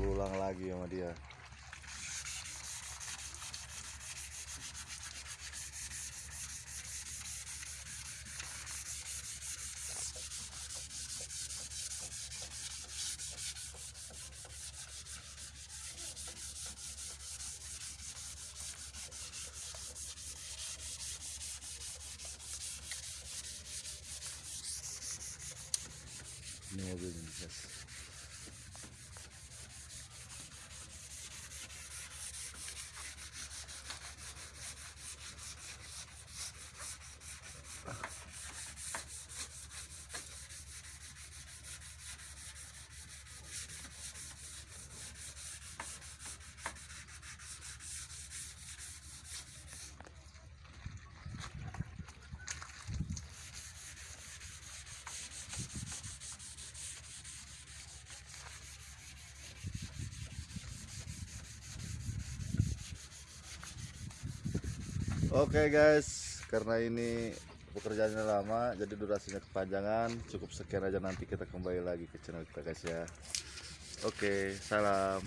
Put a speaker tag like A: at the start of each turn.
A: berulang lagi sama dia. Ini mobilnya guys Oke guys, karena ini pekerjaannya lama, jadi durasinya kepanjangan. Cukup sekian aja nanti kita kembali lagi ke channel kita guys ya. Oke, salam.